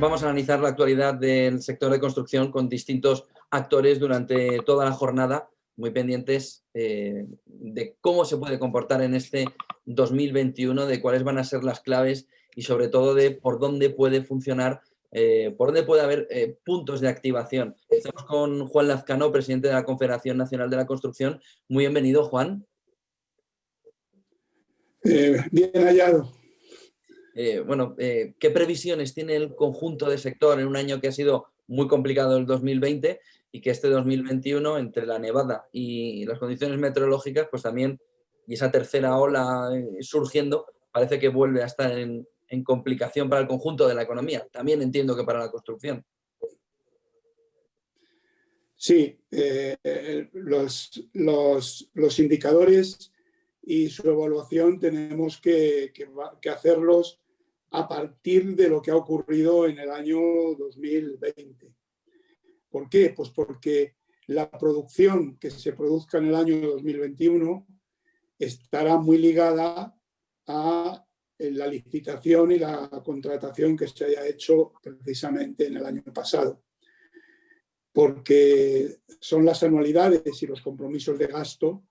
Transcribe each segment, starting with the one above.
vamos a analizar la actualidad del sector de construcción con distintos actores durante toda la jornada, muy pendientes eh, de cómo se puede comportar en este 2021, de cuáles van a ser las claves y sobre todo de por dónde puede funcionar, eh, por dónde puede haber eh, puntos de activación. Estamos con Juan Lazcano, presidente de la Confederación Nacional de la Construcción. Muy bienvenido, Juan. bien hallado. Bueno, ¿qué previsiones tiene el conjunto de sector en un año que ha sido muy complicado el 2020 y que este 2021, entre la nevada y las condiciones meteorológicas, pues también, y esa tercera ola eh, surgiendo, parece que vuelve a estar en, complicación para el conjunto de la economía. También entiendo que para la construcción. Sí, eh, los, los, indicadores y su evaluación tenemos que, que, hacerlos a partir de lo que ha ocurrido en el año 2020. ¿Por qué? Pues porque la producción que se produzca en el año 2021 estará muy ligada a la licitación y la contratación que se haya hecho precisamente en el año pasado. Porque son las anualidades y los compromisos de gasto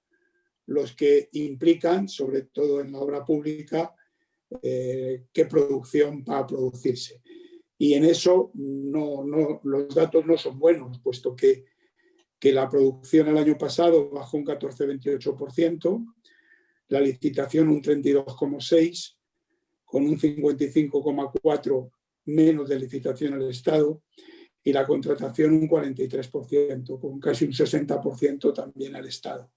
los que implican, sobre todo en la obra pública, eh, qué producción va a producirse. Y en eso no, no, los datos no son buenos, puesto que, que la producción el año pasado bajó un 14,28%, la licitación un 32,6%, con un 55,4% menos de licitación al Estado, y la contratación un 43%, con casi un 60% también al Estado.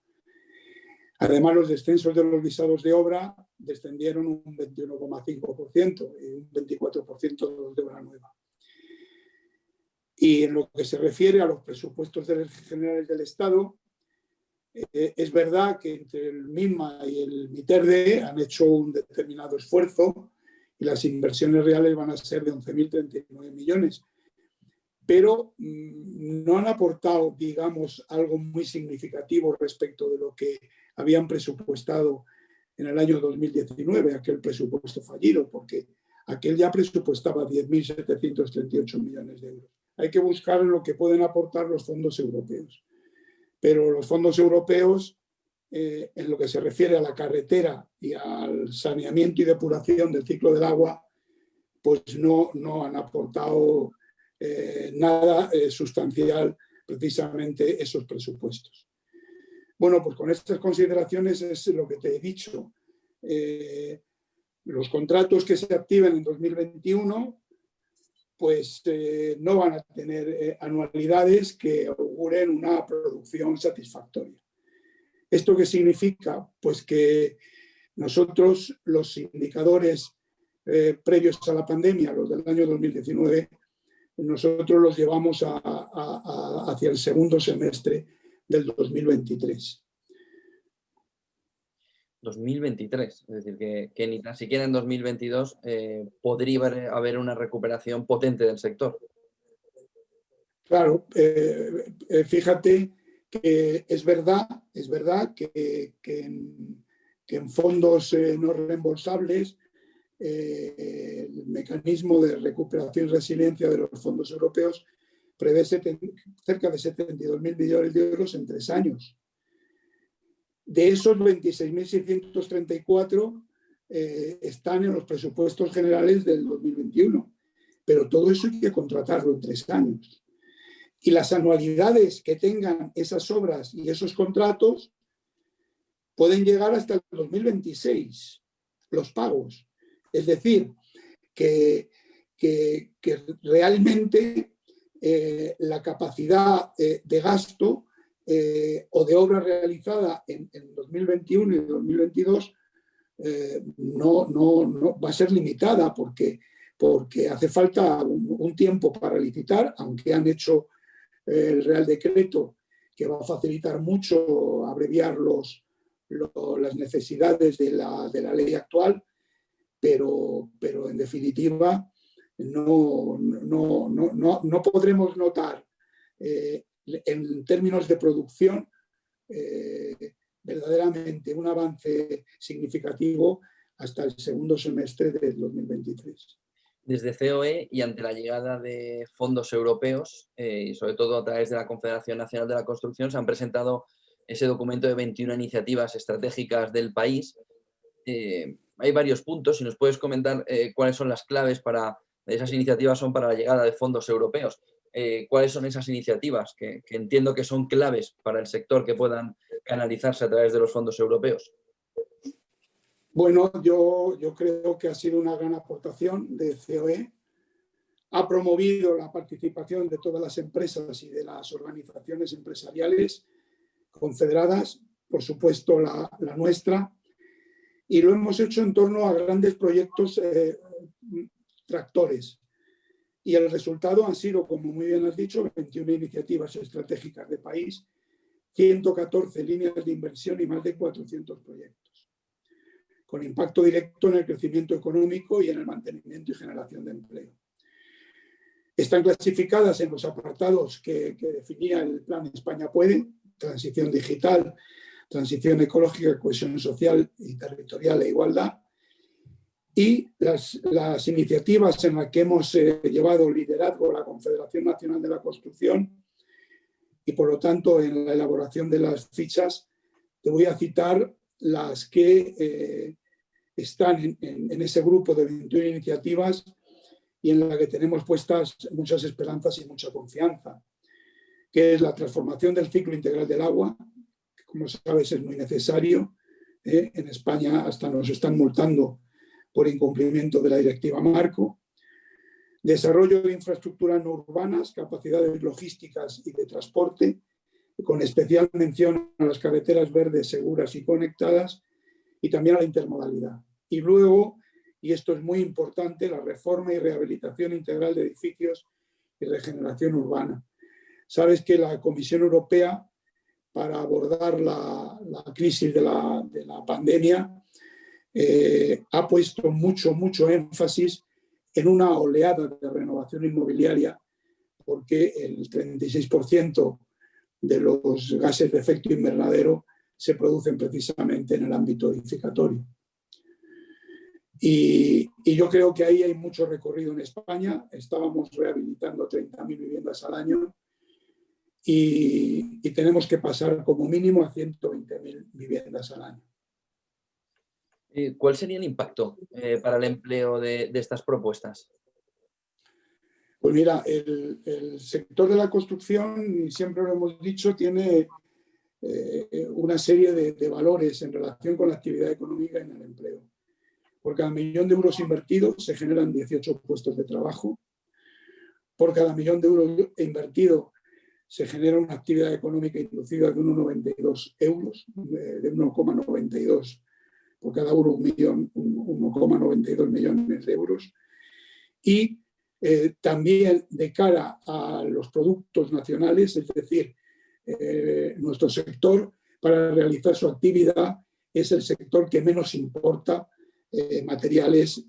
Además, los descensos de los visados de obra descendieron un 21,5% y un 24% de obra nueva. Y en lo que se refiere a los presupuestos generales del Estado, eh, es verdad que entre el MIMA y el MITERDE han hecho un determinado esfuerzo y las inversiones reales van a ser de 11.039 millones, pero mm, no han aportado, digamos, algo muy significativo respecto de lo que habían presupuestado en el año 2019, aquel presupuesto fallido, porque aquel ya presupuestaba 10.738 millones de euros. Hay que buscar lo que pueden aportar los fondos europeos. Pero los fondos europeos, eh, en lo que se refiere a la carretera y al saneamiento y depuración del ciclo del agua, pues no, han aportado eh, nada eh, sustancial precisamente esos presupuestos. Bueno, pues con estas consideraciones es lo que te he dicho. Eh, los contratos que se activen en 2021 pues eh, no van a tener eh, anualidades que auguren una producción satisfactoria. ¿Esto qué significa? Pues que nosotros los indicadores previos a la pandemia, los del año 2019, nosotros los llevamos hacia el segundo semestre del 2023. 2023, es decir, que, ni tan siquiera en 2022 eh, podría haber una recuperación potente del sector. Claro, eh, eh, fíjate que es verdad, es verdad que, en, fondos no reembolsables el mecanismo de recuperación y resiliencia de los fondos europeos prevé cerca de 72.000 millones de euros en tres años. De esos 26.634 eh, están en los presupuestos generales del 2021, pero todo eso hay que contratarlo en tres años. Y las anualidades que tengan esas obras y esos contratos pueden llegar hasta el 2026, los pagos. Es decir, que, que, que realmente eh, la capacidad eh, de gasto eh, o de obra realizada en, 2021 y 2022 no, no, va a ser limitada porque, porque hace falta un, tiempo para licitar, aunque han hecho el Real Decreto que va a facilitar mucho abreviar los, las necesidades de la, de la, ley actual, pero, pero en definitiva no, no, no, no podremos notar eh, en términos de producción eh, verdaderamente un avance significativo hasta el segundo semestre del 2023. Desde COE y ante la llegada de fondos europeos, eh, y sobre todo a través de la Confederación Nacional de la Construcción, se han presentado ese documento de 21 iniciativas estratégicas del país. Eh, hay varios puntos, si nos puedes comentar cuáles son las claves para esas iniciativas son para la llegada de fondos europeos. ¿Cuáles son esas iniciativas que, entiendo que son claves para el sector que puedan canalizarse a través de los fondos europeos? Bueno, yo, yo creo que ha sido una gran aportación de COE. Ha promovido la participación de todas las empresas y de las organizaciones empresariales confederadas, por supuesto la, nuestra, y lo hemos hecho en torno a grandes proyectos eh, tractores. Y el resultado han sido, como muy bien has dicho, 21 iniciativas estratégicas de país, 114 líneas de inversión y más de 400 proyectos con impacto directo en el crecimiento económico y en el mantenimiento y generación de empleo. Están clasificadas en los apartados que, definía el Plan España Puede, transición digital, transición ecológica, cohesión social y territorial e igualdad, y las, iniciativas en las que hemos eh, llevado liderazgo la Confederación Nacional de la Construcción y por lo tanto en la elaboración de las fichas, te voy a citar las que eh, están en, ese grupo de 21 iniciativas y en la que tenemos puestas muchas esperanzas y mucha confianza, que es la transformación del ciclo integral del agua, que como sabes es muy necesario. ¿eh? En España hasta nos están multando por incumplimiento de la directiva Marco. Desarrollo de infraestructuras no urbanas, capacidades logísticas y de transporte, con especial mención a las carreteras verdes, seguras y conectadas, y también a la intermodalidad. Y luego, y esto es muy importante, la reforma y rehabilitación integral de edificios y regeneración urbana. Sabes que la Comisión Europea, para abordar la, crisis de la, pandemia, eh, ha puesto mucho, mucho énfasis en una oleada de renovación inmobiliaria, porque el 36% de los gases de efecto invernadero se producen precisamente en el ámbito edificatorio. Y, yo creo que ahí hay mucho recorrido en España. Estábamos rehabilitando 30.000 viviendas al año y, tenemos que pasar como mínimo a 120.000 viviendas al año. ¿Cuál sería el impacto eh, para el empleo de, estas propuestas? Pues mira, el, sector de la construcción, siempre lo hemos dicho, tiene eh, una serie de, de valores en relación con la actividad económica en el empleo. Por cada millón de euros invertidos se generan 18 puestos de trabajo. Por cada millón de euros invertido se genera una actividad económica inducida de 1,92 euros, de 1,92 por cada euro, 1,92 millones de euros. Y eh, también de cara a los productos nacionales, es decir, eh, nuestro sector para realizar su actividad es el sector que menos importa eh, materiales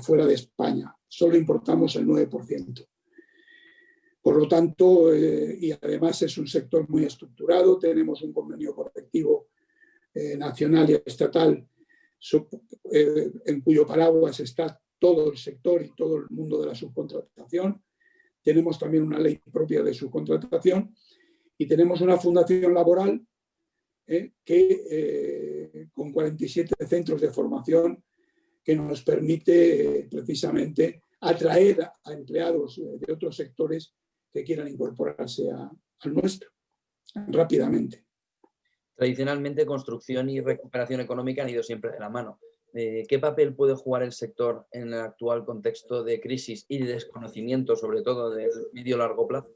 fuera de España. Solo importamos el 9%. Por lo tanto, y además es un sector muy estructurado, tenemos un convenio colectivo nacional y estatal en cuyo paraguas está todo el sector y todo el mundo de la subcontratación. Tenemos también una ley propia de subcontratación y tenemos una fundación laboral que con 47 centros de formación que nos permite eh, precisamente atraer a empleados eh, de otros sectores que quieran incorporarse al nuestro rápidamente. Tradicionalmente, construcción y recuperación económica han ido siempre de la mano. Eh, ¿Qué papel puede jugar el sector en el actual contexto de crisis y de desconocimiento, sobre todo de medio largo plazo?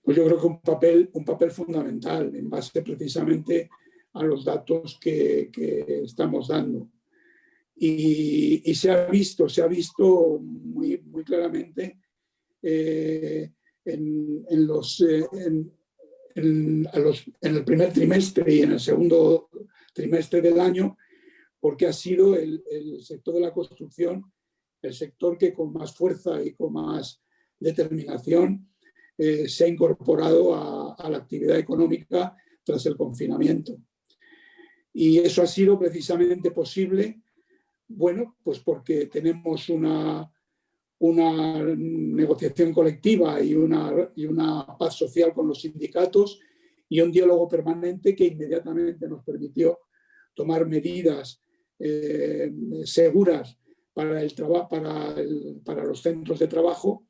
Pues yo creo que un papel, un papel fundamental en base precisamente a los datos que, que estamos dando. Y, se ha visto, se ha visto muy, muy claramente eh, en, los, eh, en, en, el primer trimestre y en el segundo trimestre del año, porque ha sido el, sector de la construcción el sector que con más fuerza y con más determinación eh, se ha incorporado a la actividad económica tras el confinamiento. Y eso ha sido precisamente posible Bueno, pues porque tenemos una, una negociación colectiva y una, y una paz social con los sindicatos y un diálogo permanente que inmediatamente nos permitió tomar medidas eh, seguras para, el para, para los centros de trabajo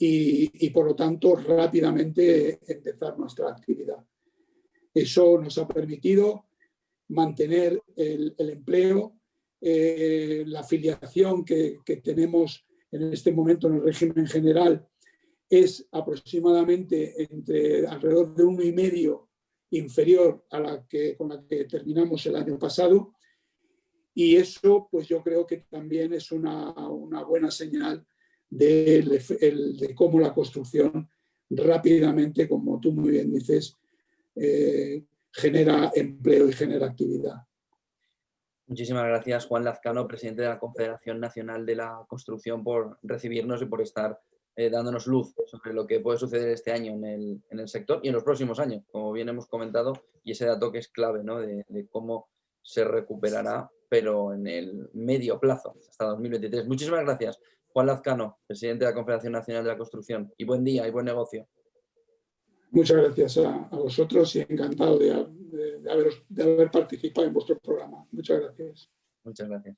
y, por lo tanto rápidamente empezar nuestra actividad. Eso nos ha permitido mantener el, empleo, eh, la afiliación que, que, tenemos en este momento en el régimen general es aproximadamente entre alrededor de uno y medio inferior a la que, con la que terminamos el año pasado y eso pues yo creo que también es una, una buena señal de, cómo la construcción rápidamente, como tú muy bien dices, eh, genera empleo y genera actividad. Muchísimas gracias Juan Lazcano, presidente de la Confederación Nacional de la Construcción, por recibirnos y por estar eh, dándonos luz sobre lo que puede suceder este año en el, en el, sector y en los próximos años, como bien hemos comentado, y ese dato que es clave ¿no? de, de cómo se recuperará, pero en el medio plazo, hasta 2023. Muchísimas gracias Juan Lazcano, presidente de la Confederación Nacional de la Construcción. Y buen día y buen negocio. Muchas gracias a, vosotros y encantado de, de haber participado en vuestro programa. Muchas gracias. Muchas gracias.